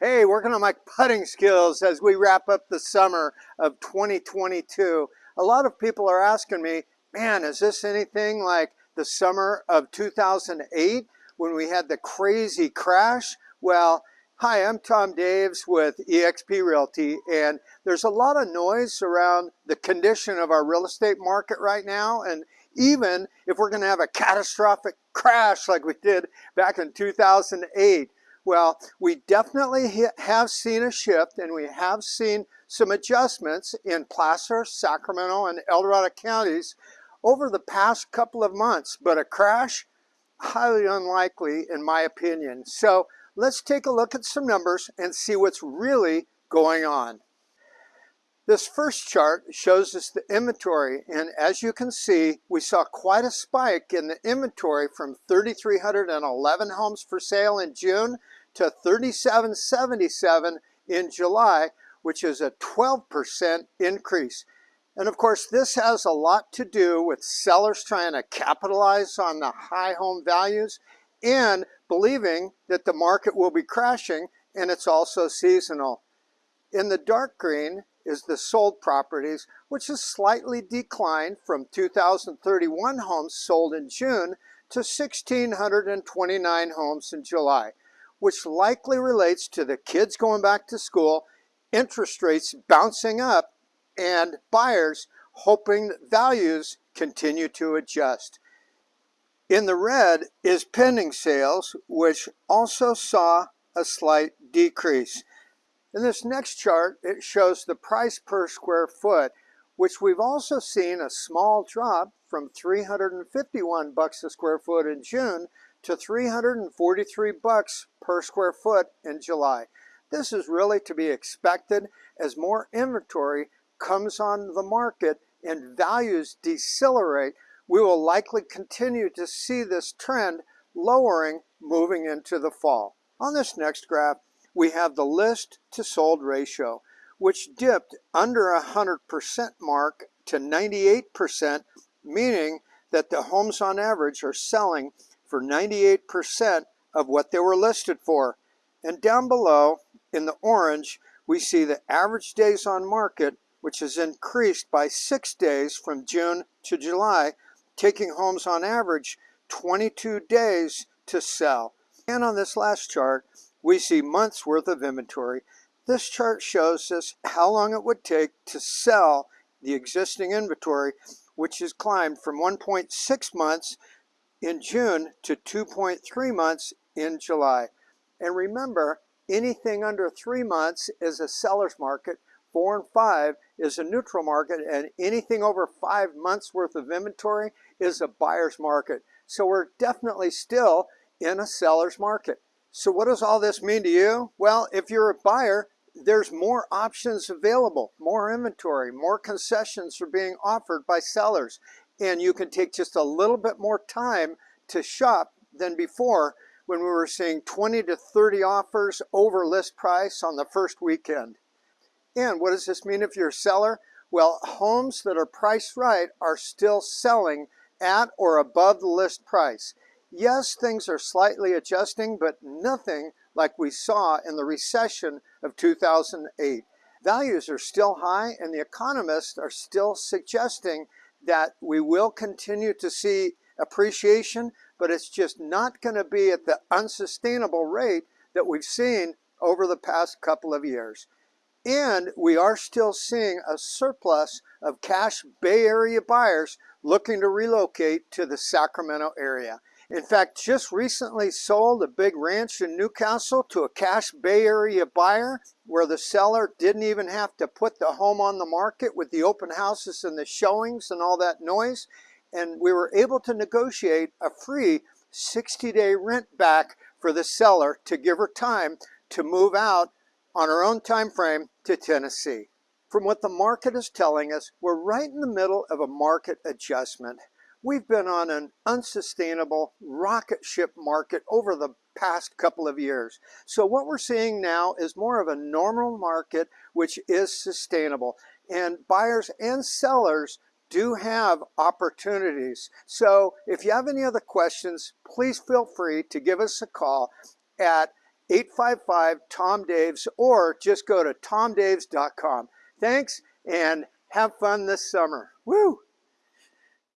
Hey, working on my putting skills as we wrap up the summer of 2022. A lot of people are asking me, man, is this anything like the summer of 2008 when we had the crazy crash? Well, hi, I'm Tom Daves with eXp Realty, and there's a lot of noise around the condition of our real estate market right now. And even if we're going to have a catastrophic crash like we did back in 2008, well, we definitely have seen a shift and we have seen some adjustments in Placer, Sacramento, and El Dorado counties over the past couple of months, but a crash, highly unlikely in my opinion. So let's take a look at some numbers and see what's really going on. This first chart shows us the inventory and as you can see we saw quite a spike in the inventory from 3,311 homes for sale in June to 3777 in July, which is a 12% increase. And of course, this has a lot to do with sellers trying to capitalize on the high home values and believing that the market will be crashing and it's also seasonal. In the dark green is the sold properties, which has slightly declined from 2,031 homes sold in June to 1,629 homes in July which likely relates to the kids going back to school, interest rates bouncing up, and buyers hoping that values continue to adjust. In the red is pending sales, which also saw a slight decrease. In this next chart, it shows the price per square foot, which we've also seen a small drop from 351 bucks a square foot in June to 343 bucks per square foot in July. This is really to be expected as more inventory comes on the market and values decelerate. We will likely continue to see this trend lowering moving into the fall. On this next graph, we have the list to sold ratio, which dipped under a 100% mark to 98%, meaning that the homes on average are selling for 98% of what they were listed for. And down below in the orange, we see the average days on market, which has increased by six days from June to July, taking homes on average 22 days to sell. And on this last chart, we see months worth of inventory. This chart shows us how long it would take to sell the existing inventory, which has climbed from 1.6 months in June to 2.3 months in July. And remember, anything under three months is a seller's market, four and five is a neutral market, and anything over five months worth of inventory is a buyer's market. So we're definitely still in a seller's market. So what does all this mean to you? Well, if you're a buyer, there's more options available, more inventory, more concessions are being offered by sellers and you can take just a little bit more time to shop than before when we were seeing 20 to 30 offers over list price on the first weekend. And what does this mean if you're a seller? Well, homes that are priced right are still selling at or above the list price. Yes, things are slightly adjusting, but nothing like we saw in the recession of 2008. Values are still high and the economists are still suggesting that we will continue to see appreciation, but it's just not going to be at the unsustainable rate that we've seen over the past couple of years. And we are still seeing a surplus of cash Bay Area buyers looking to relocate to the Sacramento area. In fact, just recently sold a big ranch in Newcastle to a cash Bay Area buyer where the seller didn't even have to put the home on the market with the open houses and the showings and all that noise. And we were able to negotiate a free 60-day rent back for the seller to give her time to move out on her own time frame to Tennessee. From what the market is telling us, we're right in the middle of a market adjustment. We've been on an unsustainable rocket ship market over the past couple of years. So what we're seeing now is more of a normal market which is sustainable and buyers and sellers do have opportunities. So if you have any other questions, please feel free to give us a call at 855-TOM-DAVES or just go to tomdaves.com. Thanks and have fun this summer. Woo!